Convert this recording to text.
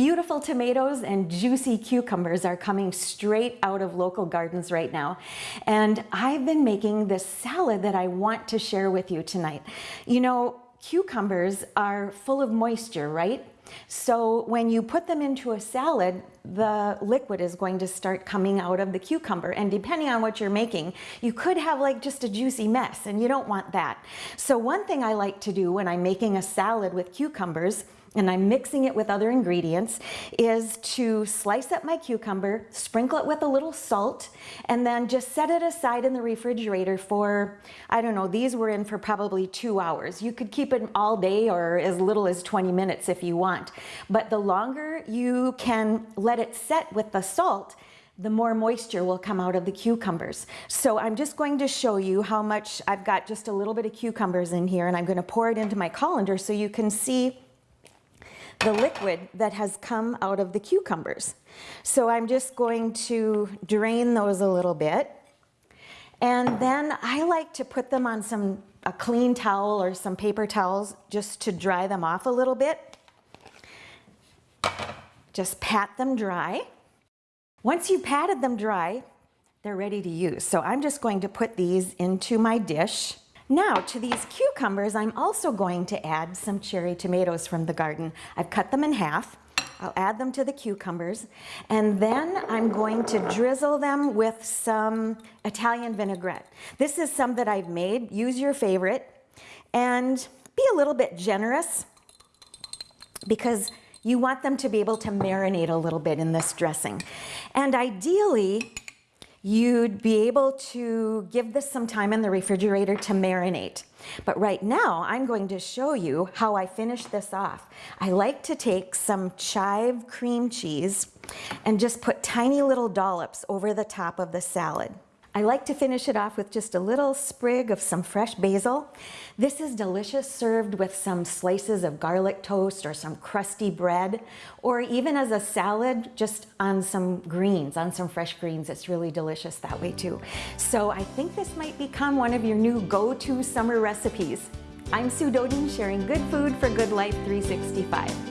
Beautiful tomatoes and juicy cucumbers are coming straight out of local gardens right now. And I've been making this salad that I want to share with you tonight. You know, cucumbers are full of moisture, right? So when you put them into a salad, the liquid is going to start coming out of the cucumber. And depending on what you're making, you could have like just a juicy mess and you don't want that. So one thing I like to do when I'm making a salad with cucumbers and I'm mixing it with other ingredients, is to slice up my cucumber, sprinkle it with a little salt, and then just set it aside in the refrigerator for, I don't know, these were in for probably two hours. You could keep it all day or as little as 20 minutes if you want. But the longer you can let it set with the salt, the more moisture will come out of the cucumbers. So I'm just going to show you how much, I've got just a little bit of cucumbers in here and I'm gonna pour it into my colander so you can see the liquid that has come out of the cucumbers. So I'm just going to drain those a little bit. And then I like to put them on some a clean towel or some paper towels just to dry them off a little bit. Just pat them dry. Once you've patted them dry, they're ready to use. So I'm just going to put these into my dish. Now to these cucumbers, I'm also going to add some cherry tomatoes from the garden. I've cut them in half. I'll add them to the cucumbers and then I'm going to drizzle them with some Italian vinaigrette. This is some that I've made. Use your favorite and be a little bit generous because you want them to be able to marinate a little bit in this dressing. And ideally, you'd be able to give this some time in the refrigerator to marinate. But right now, I'm going to show you how I finish this off. I like to take some chive cream cheese and just put tiny little dollops over the top of the salad. I like to finish it off with just a little sprig of some fresh basil. This is delicious served with some slices of garlic toast or some crusty bread, or even as a salad, just on some greens, on some fresh greens. It's really delicious that way too. So I think this might become one of your new go-to summer recipes. I'm Sue Dodin, sharing good food for good life 365.